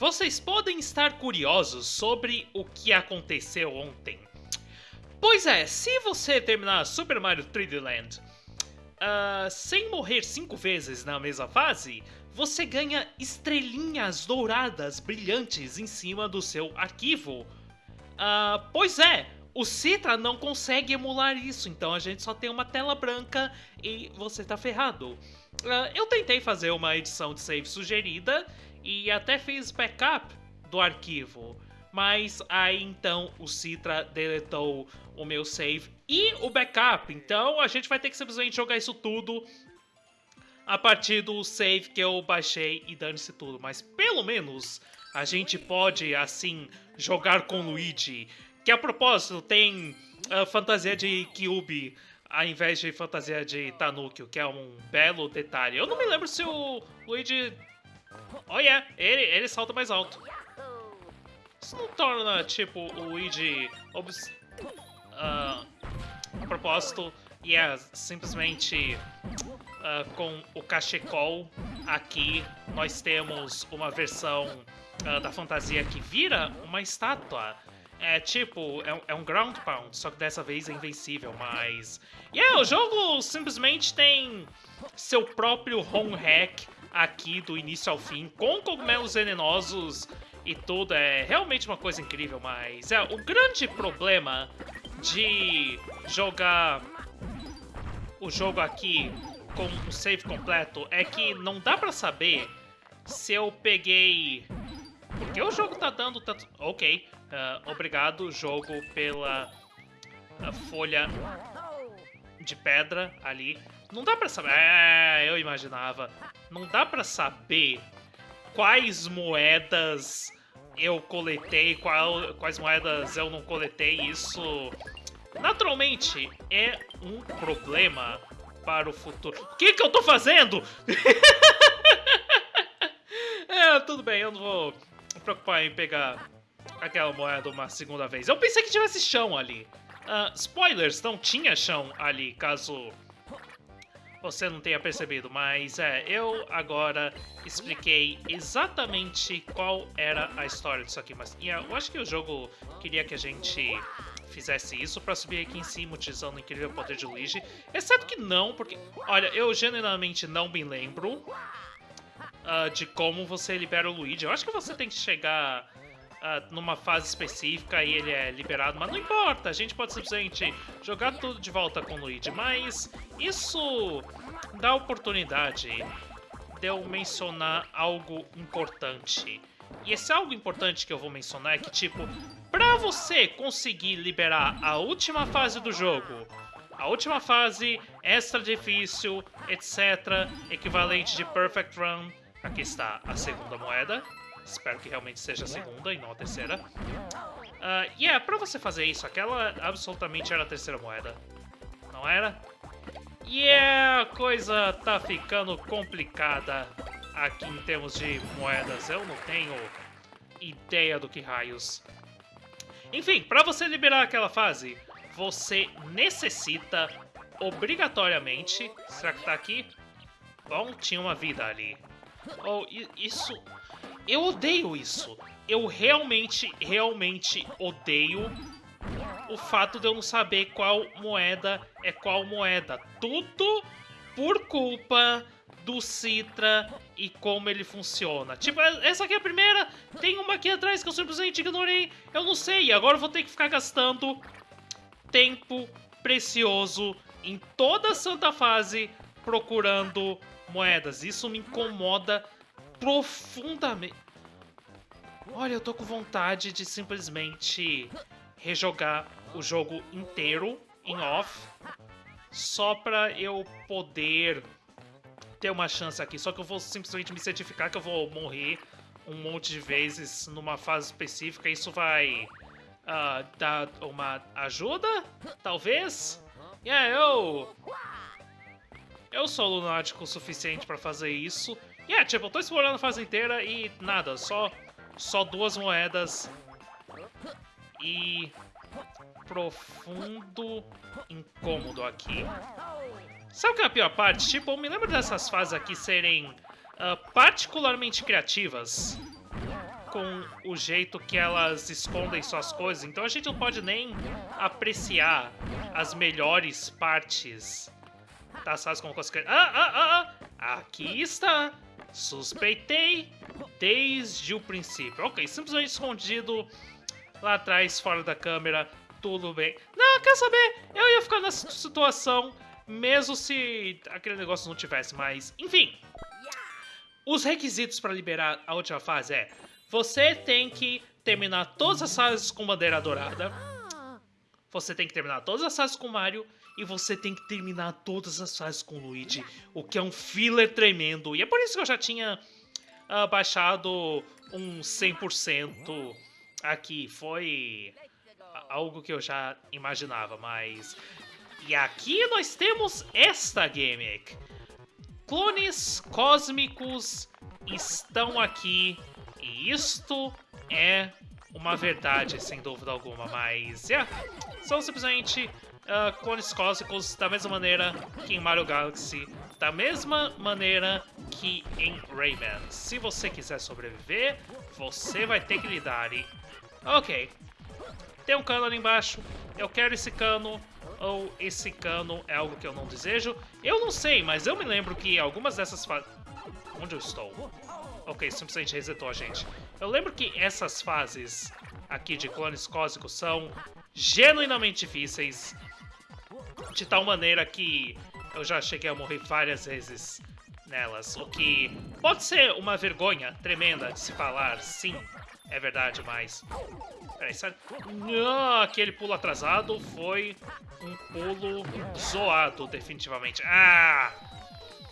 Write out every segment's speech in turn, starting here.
Vocês podem estar curiosos sobre o que aconteceu ontem. Pois é, se você terminar Super Mario 3D Land uh, sem morrer cinco vezes na mesma fase, você ganha estrelinhas douradas brilhantes em cima do seu arquivo. Uh, pois é, o Citra não consegue emular isso, então a gente só tem uma tela branca e você tá ferrado. Uh, eu tentei fazer uma edição de save sugerida e até fiz backup do arquivo. Mas aí então o Citra deletou o meu save e o backup. Então a gente vai ter que simplesmente jogar isso tudo a partir do save que eu baixei e dane-se tudo. Mas pelo menos a gente pode assim jogar com Luigi. Que a propósito tem a fantasia de Kyubi ao invés de fantasia de Tanuki, que é um belo detalhe. Eu não me lembro se o Luigi Yeah, ele, ele salta mais alto. Isso não torna, tipo, o Luigi... Obs uh, a propósito, e yeah, simplesmente uh, com o cachecol aqui nós temos uma versão uh, da fantasia que vira uma estátua. É tipo, é, é, um ground pound, só que dessa vez é invencível, mas... Yeah, o jogo simplesmente tem seu próprio home hack aqui do início ao fim, com cogumelos venenosos e tudo. É realmente uma coisa incrível, mas é o grande problema de jogar o jogo aqui com o save completo é que não dá pra saber se eu peguei... Porque o jogo tá dando tanto... Ok, uh, obrigado jogo pela uh, folha de pedra ali. Não dá pra saber... É, eu imaginava. Não dá pra saber quais moedas eu coletei, qual, quais moedas eu não coletei. Isso, naturalmente, é um problema para o futuro. O que, que eu tô fazendo? é, tudo bem, eu não vou me preocupar em pegar aquela moeda uma segunda vez. Eu pensei que tivesse chão ali. Uh, spoilers, não tinha chão ali, caso você não tenha percebido, mas é, eu agora expliquei exatamente qual era a história disso aqui, mas yeah, eu acho que o jogo queria que a gente fizesse isso para subir aqui em cima utilizando o incrível poder de Luigi, exceto que não, porque, olha, eu genuinamente não me lembro uh, de como você libera o Luigi, eu acho que você tem que chegar uh, numa fase específica e ele é liberado, mas não importa, a gente pode simplesmente jogar tudo de volta com o Luigi, mas isso dá oportunidade de eu mencionar algo importante. E esse algo importante que eu vou mencionar é que, tipo, pra você conseguir liberar a última fase do jogo, a última fase, extra difícil, etc., equivalente de Perfect Run, aqui está a segunda moeda, Espero que realmente seja a segunda e não a terceira. Uh, e yeah, é, pra você fazer isso, aquela absolutamente era a terceira moeda. Não era? E yeah, a coisa tá ficando complicada aqui em termos de moedas. Eu não tenho ideia do que raios. Enfim, para você liberar aquela fase, você necessita obrigatoriamente... Será que tá aqui? Bom, tinha uma vida ali. Oh, isso eu odeio isso. Eu realmente, realmente odeio o fato de eu não saber qual moeda é qual moeda. Tudo por culpa do Citra e como ele funciona. Tipo, essa aqui é a primeira, tem uma aqui atrás que eu simplesmente ignorei. Eu não sei, agora eu vou ter que ficar gastando tempo precioso em toda a santa fase procurando moedas. Isso me incomoda profundamente. Olha, eu tô com vontade de simplesmente rejogar o jogo inteiro em off, só pra eu poder ter uma chance aqui. Só que eu vou simplesmente me certificar que eu vou morrer um monte de vezes numa fase específica. Isso vai uh, dar uma ajuda, talvez? Yeah, eu... Eu sou lunático o suficiente pra fazer isso. E yeah, tipo, eu tô explorando a fase inteira e nada, só, só duas moedas e profundo incômodo aqui. Sabe o que é a pior parte? Tipo, eu me lembro dessas fases aqui serem uh, particularmente criativas. com o jeito que elas escondem suas coisas, então a gente não pode nem apreciar as melhores partes das fases como consequência. Ah, ah, ah, ah! Aqui está! Suspeitei desde o princípio. Ok, simplesmente escondido lá atrás, fora da câmera, tudo bem. Não, quer saber? Eu ia ficar nessa situação mesmo se aquele negócio não tivesse, mas enfim. Os requisitos para liberar a última fase é você tem que terminar todas as fases com bandeira dourada. Você tem que terminar todas as fases com Mario. E você tem que terminar todas as fases com Luigi. O que é um filler tremendo. E é por isso que eu já tinha uh, baixado um 100% aqui. Foi algo que eu já imaginava, mas... E aqui nós temos esta gimmick. Clones cósmicos estão aqui e isto é uma verdade, sem dúvida alguma, mas yeah, são simplesmente uh, clones cósmicos da mesma maneira que em Mario Galaxy, da mesma maneira que em Rayman. Se você quiser sobreviver, você vai ter que lidar e... Ok, tem um cano ali embaixo, eu quero esse cano, ou esse cano é algo que eu não desejo. Eu não sei, mas eu me lembro que algumas dessas fases... Onde eu estou? Ok, simplesmente resetou a gente. Eu lembro que essas fases aqui de clones cósmicos são genuinamente difíceis. De tal maneira que eu já cheguei a morrer várias vezes nelas. O que pode ser uma vergonha tremenda de se falar, sim, é verdade, mas... Peraí, sabe? Não, aquele pulo atrasado foi um pulo zoado, definitivamente. Ah!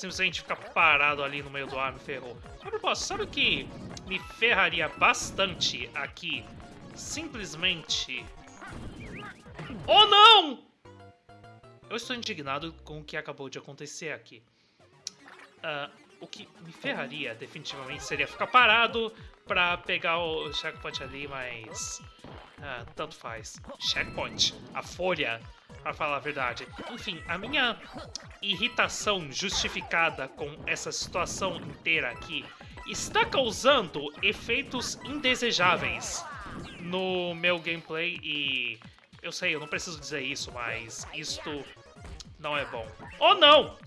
Simplesmente ficar parado ali no meio do ar me ferrou. A propósito, sabe o que me ferraria bastante aqui? Simplesmente... Oh, não! Eu estou indignado com o que acabou de acontecer aqui. Uh, o que me ferraria, definitivamente, seria ficar parado pra pegar o checkpoint ali, mas... Uh, tanto faz. Checkpoint. A folha para falar a verdade. Enfim, a minha irritação justificada com essa situação inteira aqui está causando efeitos indesejáveis no meu gameplay e eu sei, eu não preciso dizer isso, mas isto não é bom. Oh não!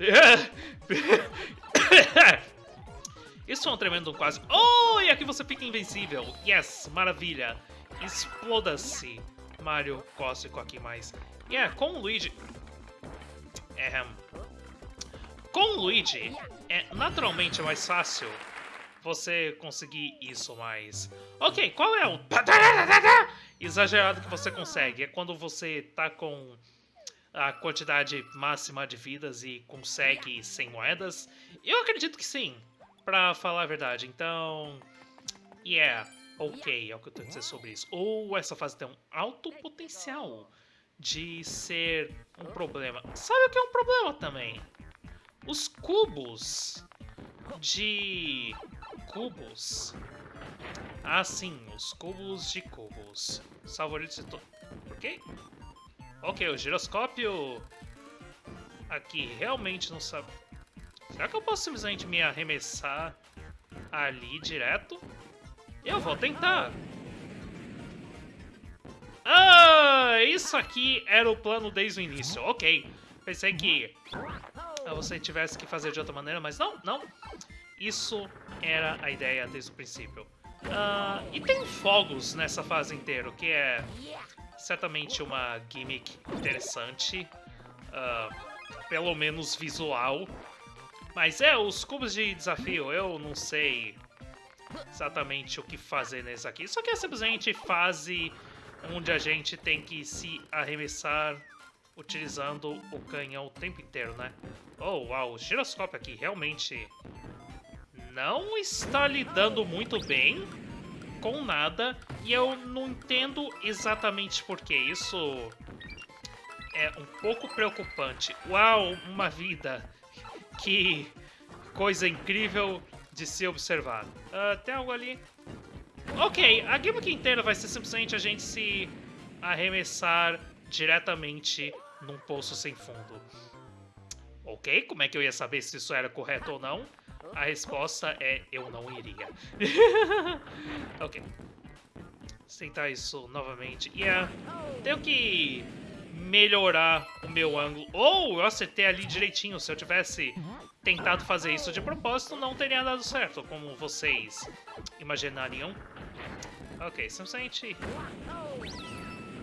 Isso é um tremendo quase. Oh, e aqui você fica invencível. Yes, maravilha. Exploda-se. Mario Cósmico aqui mais. Yeah, com o Luigi... É, com o Luigi, é naturalmente mais fácil você conseguir isso, mas... Ok, qual é o exagerado que você consegue? É quando você tá com a quantidade máxima de vidas e consegue 100 moedas? Eu acredito que sim, pra falar a verdade. Então, yeah, ok, é o que eu tenho a dizer sobre isso. Ou essa fase tem um alto potencial de ser um problema. Sabe o que é um problema também? Os cubos de cubos. Ah, sim, os cubos de cubos. Favoritos de. Ok? Ok, o giroscópio aqui realmente não sabe. Será que eu posso simplesmente me arremessar ali direto? Eu vou tentar. Ah, isso aqui era o plano desde o início. Ok. Pensei que você tivesse que fazer de outra maneira, mas não, não. Isso era a ideia desde o princípio. Uh, e tem fogos nessa fase inteira, o que é certamente uma gimmick interessante. Uh, pelo menos visual. Mas é, os cubos de desafio, eu não sei exatamente o que fazer nesse aqui. Isso aqui é simplesmente fase onde a gente tem que se arremessar utilizando o canhão o tempo inteiro, né? Oh, uau, o giroscópio aqui realmente não está lidando muito bem com nada e eu não entendo exatamente por que isso é um pouco preocupante. Uau, uma vida! Que coisa incrível de se observar. Uh, tem algo ali? Ok, a gimmick inteira vai ser simplesmente a gente se arremessar diretamente num poço sem fundo. Ok, como é que eu ia saber se isso era correto ou não? A resposta é eu não iria. ok. Vou tentar isso novamente. Yeah, tenho que melhorar o meu ângulo. Ou eu acertei ali direitinho. Se eu tivesse tentado fazer isso de propósito, não teria dado certo, como vocês imaginariam. Ok, simplesmente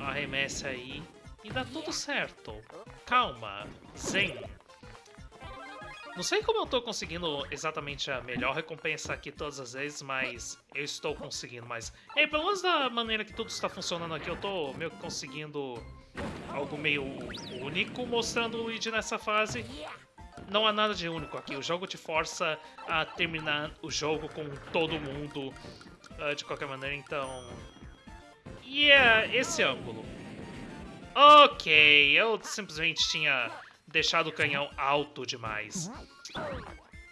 arremessa aí e dá tudo certo. Calma, zen. Não sei como eu tô conseguindo exatamente a melhor recompensa aqui todas as vezes, mas eu estou conseguindo. Mas, é, pelo menos da maneira que tudo está funcionando aqui, eu tô meio que conseguindo algo meio único mostrando o Luigi nessa fase. Não há nada de único aqui, o jogo te força a terminar o jogo com todo mundo uh, de qualquer maneira, então... E yeah, é esse ângulo. Ok, eu simplesmente tinha deixado o canhão alto demais.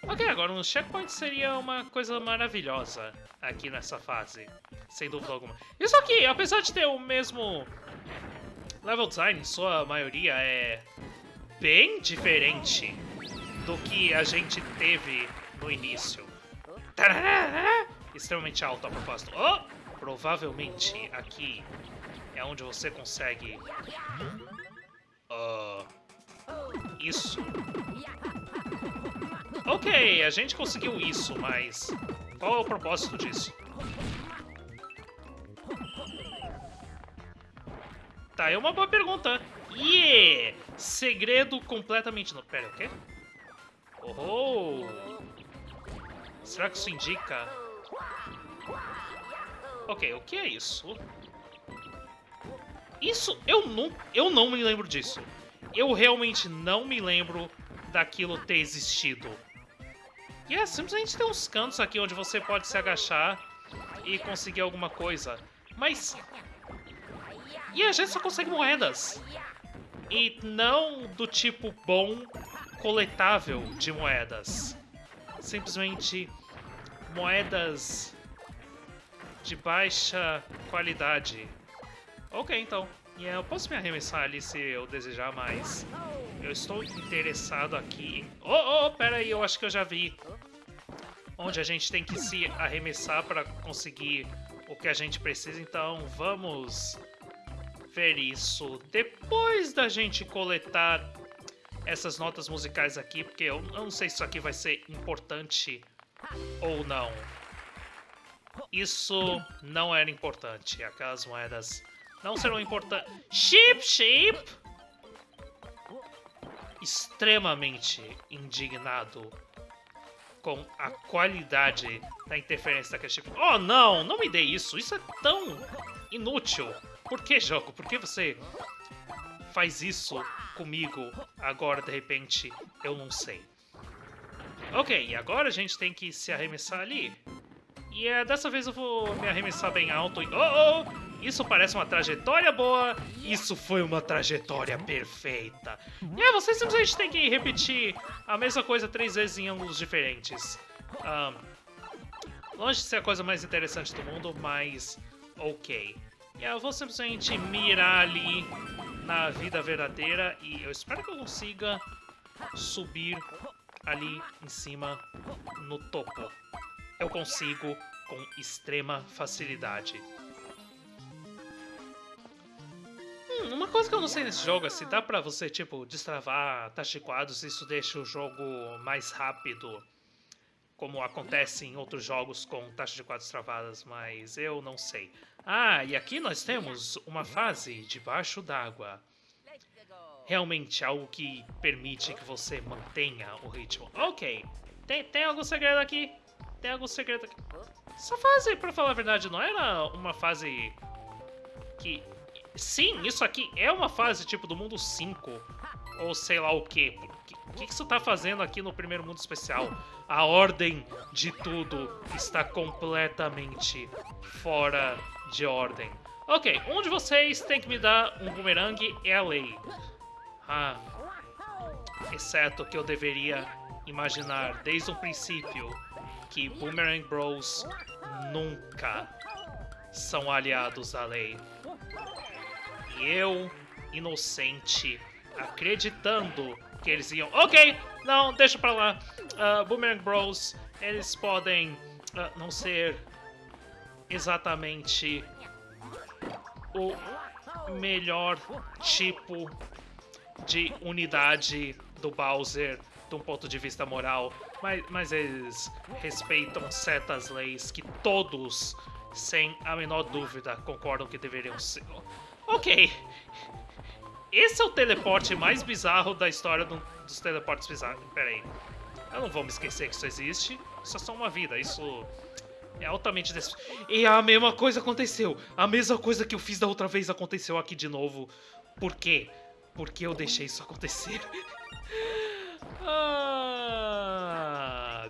Ok, agora um checkpoint seria uma coisa maravilhosa aqui nessa fase, sem dúvida alguma. Isso aqui, apesar de ter o mesmo level design, sua maioria é bem diferente do que a gente teve no início. Extremamente alto a propósito. Oh! Provavelmente aqui é onde você consegue... Uh, isso. Ok, a gente conseguiu isso, mas qual é o propósito disso? Tá, é uma boa pergunta. Yeah! Segredo completamente... No... Pera, o quê? Oh! Será que isso indica... Ok, o que é isso? Isso, eu não, eu não me lembro disso. Eu realmente não me lembro daquilo ter existido. E é, simplesmente tem uns cantos aqui onde você pode se agachar e conseguir alguma coisa. Mas... E a gente só consegue moedas. E não do tipo bom coletável de moedas. Simplesmente moedas de baixa qualidade. Ok, então. Eu posso me arremessar ali se eu desejar, mas eu estou interessado aqui em... Oh, oh, pera aí, eu acho que eu já vi onde a gente tem que se arremessar para conseguir o que a gente precisa. Então, vamos ver isso depois da gente coletar essas notas musicais aqui, porque eu não sei se isso aqui vai ser importante ou não. Isso não era importante. Aquelas moedas não serão importantes. Chip, chip! Extremamente indignado com a qualidade da interferência daquele chip. Oh, não! Não me dê isso! Isso é tão inútil! Por que, jogo? Por que você faz isso comigo agora, de repente, eu não sei. Ok, e agora a gente tem que se arremessar ali. E é, dessa vez eu vou me arremessar bem alto. E, oh, oh! Isso parece uma trajetória boa. Isso foi uma trajetória perfeita. E é, você simplesmente tem que repetir a mesma coisa três vezes em ângulos diferentes. Um, longe de ser a coisa mais interessante do mundo, mas ok. E eu vou simplesmente mirar ali na vida verdadeira e eu espero que eu consiga subir ali em cima no topo. Eu consigo com extrema facilidade. Hum, uma coisa que eu não sei nesse jogo é se dá pra você, tipo, destravar tachiquados, isso deixa o jogo mais rápido, como acontece em outros jogos com taxas de quadros travadas, mas eu não sei. Ah, e aqui nós temos uma fase debaixo d'água. Realmente algo que permite que você mantenha o ritmo. Ok, tem, tem algum segredo aqui? Tem algum segredo aqui? Essa fase, pra falar a verdade, não era uma fase que... Sim, isso aqui é uma fase tipo do mundo 5, ou sei lá o quê. O que, que você tá fazendo aqui no primeiro mundo especial? A ordem de tudo está completamente fora de ordem. Ok, um de vocês tem que me dar um boomerang é a lei. Ah, exceto que eu deveria imaginar desde o princípio que Boomerang Bros nunca são aliados à lei. E eu, inocente, acreditando que eles iam... Ok, não, deixa pra lá. uh, Boomerang Bros, eles podem uh, não ser exatamente o melhor tipo de unidade do Bowser de um ponto de vista moral, mas, mas eles respeitam certas leis que todos, sem a menor dúvida, concordam que deveriam ser. Ok. Esse é o teleporte mais bizarro da história do, dos teleportes bizarros. Pera aí. Eu não vou me esquecer que isso existe. Isso é só uma vida. Isso é altamente... Des... E a mesma coisa aconteceu. A mesma coisa que eu fiz da outra vez aconteceu aqui de novo. Por quê? Porque eu deixei isso acontecer. ah,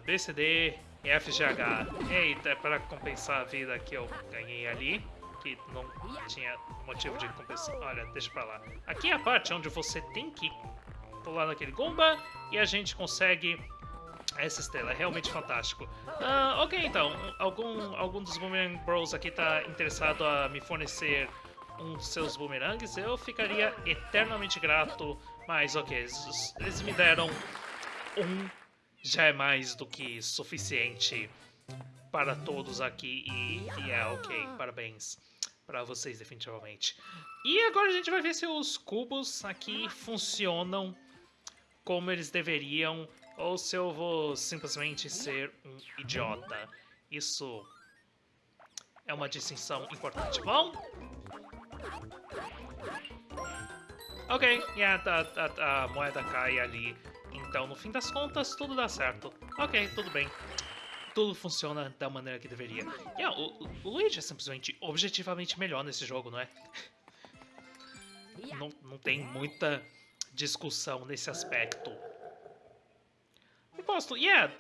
BCD FGH. Eita, para compensar a vida que eu ganhei ali. Que não tinha motivo de compensar. Olha, deixa pra lá. Aqui é a parte onde você tem que pular naquele Goomba e a gente consegue essa estrela. É realmente fantástico. Uh, ok, então. Algum, algum dos Boomerang Bros aqui tá interessado a me fornecer um dos seus boomerangues, eu ficaria eternamente grato. Mas ok, eles me deram um já é mais do que suficiente para todos aqui e, e é ok, parabéns para vocês definitivamente. E agora a gente vai ver se os cubos aqui funcionam como eles deveriam ou se eu vou simplesmente ser um idiota. Isso é uma distinção importante. Bom, Ok, e a, a, a, moeda cai ali. Então, no fim das contas, tudo dá certo. Ok, tudo bem. Tudo funciona da maneira que deveria. Yeah, o, o Luigi é simplesmente objetivamente melhor nesse jogo, não é? não, não tem muita discussão nesse aspecto. Imposto, yeah!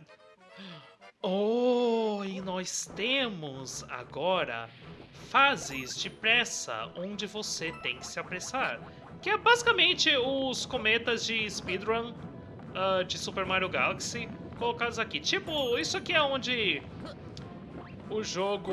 Oh, e nós temos agora fases de pressa, onde você tem que se apressar. Que é basicamente os cometas de speedrun uh, de Super Mario Galaxy colocados aqui. Tipo, isso aqui é onde o jogo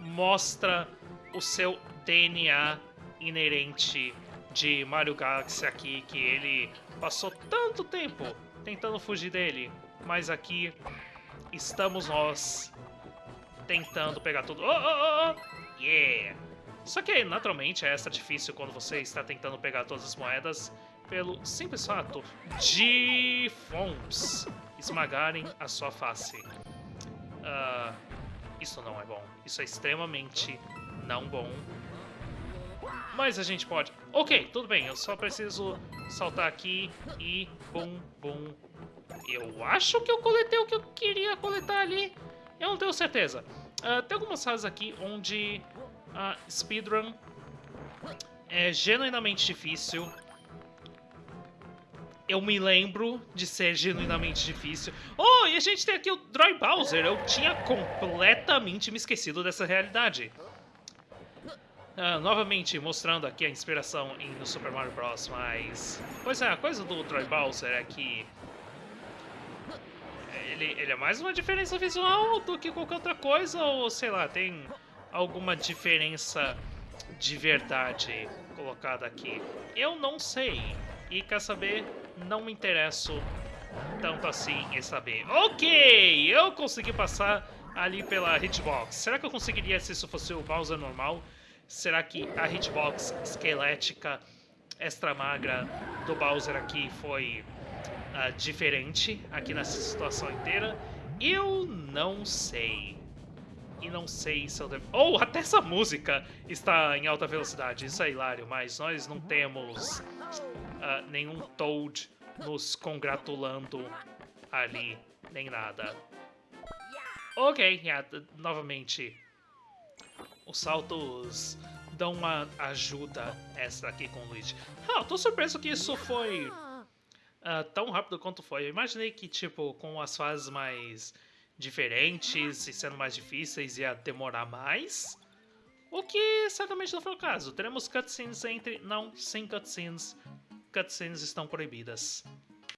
mostra o seu DNA inerente de Mario Galaxy aqui, que ele passou tanto tempo tentando fugir dele, mas aqui estamos nós tentando pegar tudo. Oh, oh, oh, yeah! Só que, naturalmente, é extra difícil quando você está tentando pegar todas as moedas pelo simples fato de fomos esmagarem a sua face. Uh, isso não é bom. Isso é extremamente não bom. Mas a gente pode... Ok, tudo bem. Eu só preciso saltar aqui e... Bum, bum. Eu acho que eu coletei o que eu queria coletar ali. Eu não tenho certeza. Uh, tem algumas fases aqui onde a speedrun é genuinamente difícil. Eu me lembro de ser genuinamente difícil. Oh, e a gente tem aqui o Dry Bowser. Eu tinha completamente me esquecido dessa realidade. Uh, novamente mostrando aqui a inspiração em no Super Mario Bros. Mas... Pois é, a coisa do Dry Bowser é que ele, ele é mais uma diferença visual do que qualquer outra coisa, ou sei lá, tem alguma diferença de verdade colocada aqui? Eu não sei. E quer saber? Não me interesso tanto assim em saber. Ok, eu consegui passar ali pela hitbox. Será que eu conseguiria se isso fosse o Bowser normal? Será que a hitbox esquelética extra magra do Bowser aqui foi uh, diferente aqui nessa situação inteira. Eu não sei. E não sei se eu devo... Oh, até essa música está em alta velocidade. Isso é hilário, mas nós não temos uh, nenhum Toad nos congratulando ali, nem nada. Ok, yeah, novamente, os saltos dão uma ajuda extra aqui com o Luigi. Ah, tô surpreso que isso foi uh, tão rápido quanto foi. Eu imaginei que, tipo, com as fases mais diferentes e sendo mais difíceis ia demorar mais. O que certamente não foi o caso. Teremos cutscenes entre... Não, sem cutscenes. Cutscenes estão proibidas.